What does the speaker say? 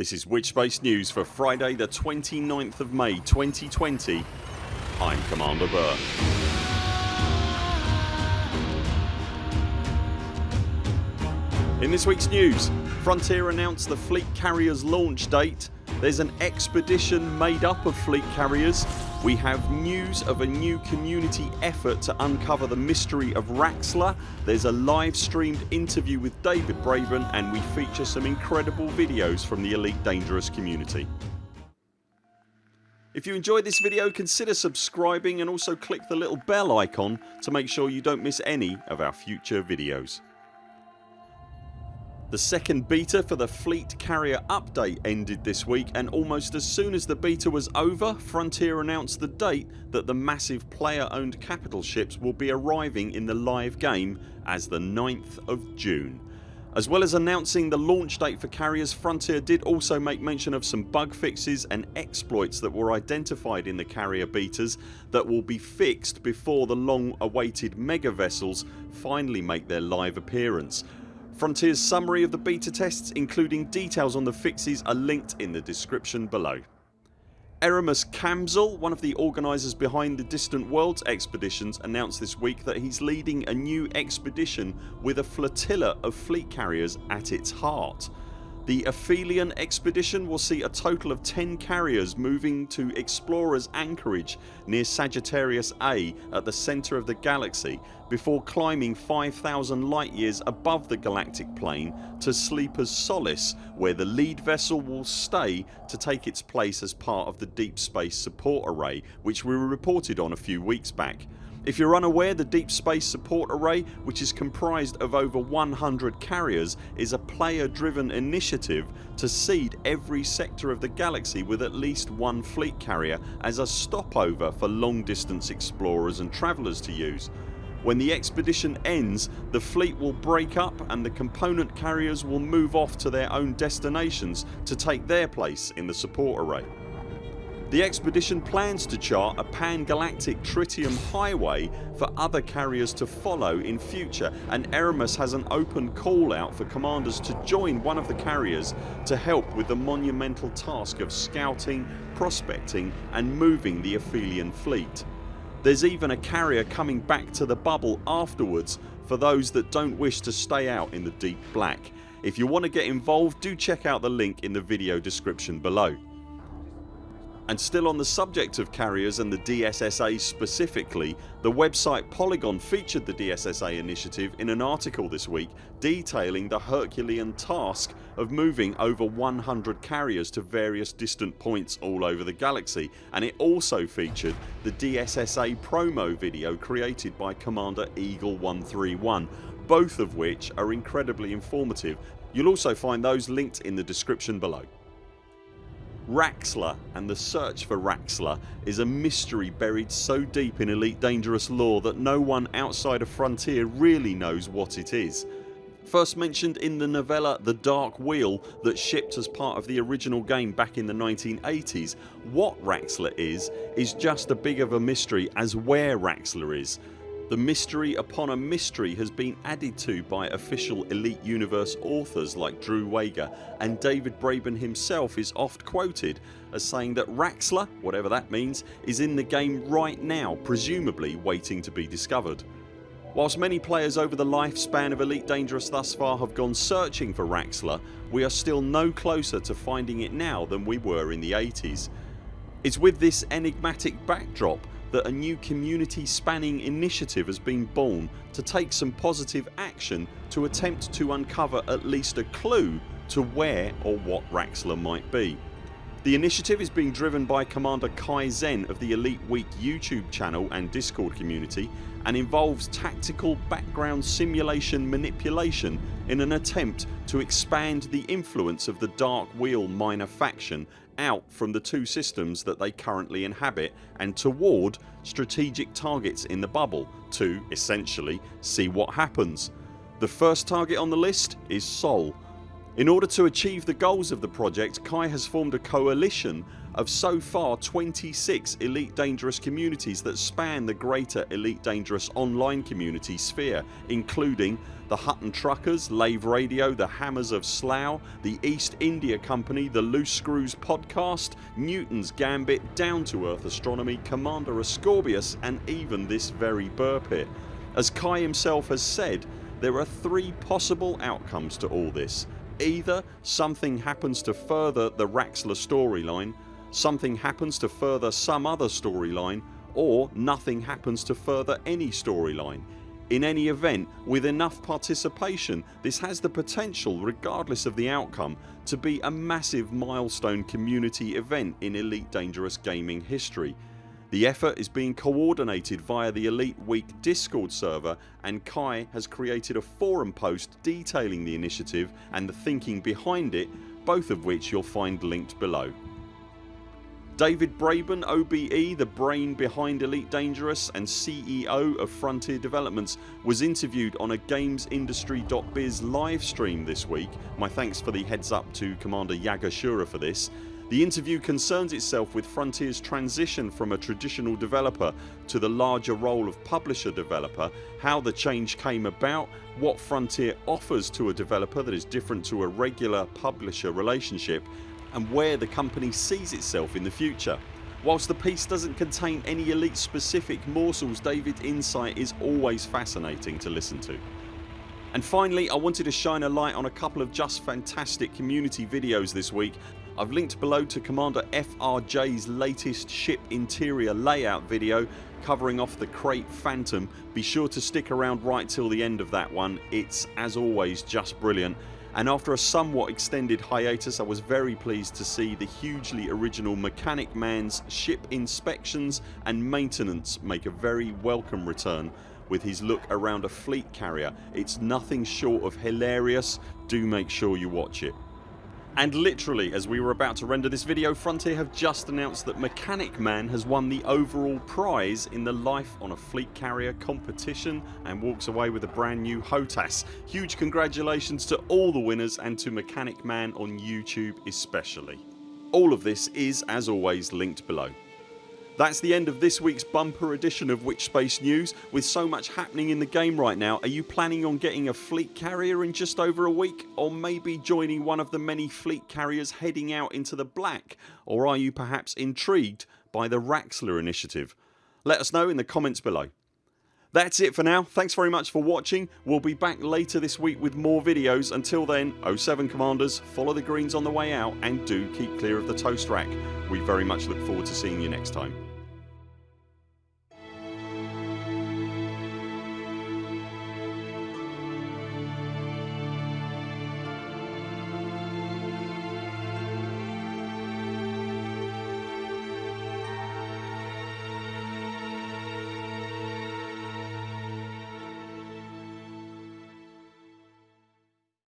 This is Witchspace News for Friday the 29th of May 2020 I'm Commander Buur. In this weeks news Frontier announced the fleet carriers launch date there's an expedition made up of fleet carriers we have news of a new community effort to uncover the mystery of Raxxla there's a live streamed interview with David Braben and we feature some incredible videos from the Elite Dangerous community. If you enjoyed this video consider subscribing and also click the little bell icon to make sure you don't miss any of our future videos. The second beta for the Fleet Carrier update ended this week and almost as soon as the beta was over Frontier announced the date that the massive player owned capital ships will be arriving in the live game as the 9th of June. As well as announcing the launch date for carriers Frontier did also make mention of some bug fixes and exploits that were identified in the carrier betas that will be fixed before the long awaited mega vessels finally make their live appearance Frontiers summary of the beta tests including details on the fixes are linked in the description below. Erimus Kamzel, one of the organisers behind the Distant Worlds expeditions announced this week that he's leading a new expedition with a flotilla of fleet carriers at its heart. The Aphelion expedition will see a total of 10 carriers moving to Explorers Anchorage near Sagittarius A at the centre of the galaxy before climbing 5000 light years above the galactic plane to Sleeper's Solace where the lead vessel will stay to take its place as part of the Deep Space Support Array which we reported on a few weeks back. If you're unaware the Deep Space Support Array which is comprised of over 100 carriers is a player driven initiative to seed every sector of the galaxy with at least one fleet carrier as a stopover for long distance explorers and travellers to use. When the expedition ends the fleet will break up and the component carriers will move off to their own destinations to take their place in the support array. The expedition plans to chart a pan-galactic tritium highway for other carriers to follow in future and Erimus has an open call out for commanders to join one of the carriers to help with the monumental task of scouting, prospecting and moving the Aphelion fleet. There's even a carrier coming back to the bubble afterwards for those that don't wish to stay out in the deep black. If you want to get involved do check out the link in the video description below. And still on the subject of carriers and the DSSA specifically the website Polygon featured the DSSA initiative in an article this week detailing the Herculean task of moving over 100 carriers to various distant points all over the galaxy and it also featured the DSSA promo video created by Commander Eagle 131 both of which are incredibly informative. You'll also find those linked in the description below. Raxxla and the search for Raxxla is a mystery buried so deep in Elite Dangerous lore that no one outside of Frontier really knows what it is. First mentioned in the novella The Dark Wheel that shipped as part of the original game back in the 1980s, what Raxxla is is just as big of a mystery as where Raxxla is the mystery upon a mystery has been added to by official Elite Universe authors like Drew Wagar and David Braben himself is oft quoted as saying that Raxxla, whatever that means, is in the game right now presumably waiting to be discovered. Whilst many players over the lifespan of Elite Dangerous thus far have gone searching for Raxxla we are still no closer to finding it now than we were in the 80s. It's with this enigmatic backdrop that a new community spanning initiative has been born to take some positive action to attempt to uncover at least a clue to where or what Raxxla might be. The initiative is being driven by Commander Kai Zen of the Elite Week YouTube channel and discord community and involves tactical background simulation manipulation in an attempt to expand the influence of the Dark Wheel minor faction out from the two systems that they currently inhabit and toward strategic targets in the bubble to, essentially, see what happens. The first target on the list is Sol In order to achieve the goals of the project Kai has formed a coalition of so far 26 Elite Dangerous communities that span the greater Elite Dangerous online community sphere including the Hutton Truckers, Lave Radio, the Hammers of Slough, the East India Company, the Loose Screws podcast, Newton's Gambit, Down to Earth Astronomy, Commander Ascorbius and even this very Buur Pit. As Kai himself has said there are three possible outcomes to all this Either something happens to further the Raxxla storyline, something happens to further some other storyline or nothing happens to further any storyline. In any event with enough participation this has the potential regardless of the outcome to be a massive milestone community event in Elite Dangerous gaming history the effort is being coordinated via the Elite Week discord server and Kai has created a forum post detailing the initiative and the thinking behind it both of which you'll find linked below. David Braben OBE, the brain behind Elite Dangerous and CEO of Frontier Developments was interviewed on a GamesIndustry.biz livestream this week. My thanks for the heads up to Commander Yagashura for this the interview concerns itself with Frontiers transition from a traditional developer to the larger role of publisher developer, how the change came about, what Frontier offers to a developer that is different to a regular publisher relationship and where the company sees itself in the future. Whilst the piece doesn't contain any elite specific morsels David's insight is always fascinating to listen to. And finally I wanted to shine a light on a couple of just fantastic community videos this week I've linked below to Commander FRJ's latest ship interior layout video covering off the Krait Phantom. Be sure to stick around right till the end of that one. It's as always just brilliant and after a somewhat extended hiatus I was very pleased to see the hugely original Mechanic Man's ship inspections and maintenance make a very welcome return with his look around a fleet carrier. It's nothing short of hilarious. Do make sure you watch it. And literally as we were about to render this video Frontier have just announced that Mechanic Man has won the overall prize in the Life on a Fleet Carrier competition and walks away with a brand new HOTAS. Huge congratulations to all the winners and to Mechanic Man on YouTube especially. All of this is as always linked below. That's the end of this weeks bumper edition of Witchspace News. With so much happening in the game right now are you planning on getting a fleet carrier in just over a week or maybe joining one of the many fleet carriers heading out into the black or are you perhaps intrigued by the Raxxla initiative? Let us know in the comments below. That's it for now. Thanks very much for watching. We'll be back later this week with more videos. Until then 0 7 CMDRs follow the greens on the way out and do keep clear of the toast rack. We very much look forward to seeing you next time.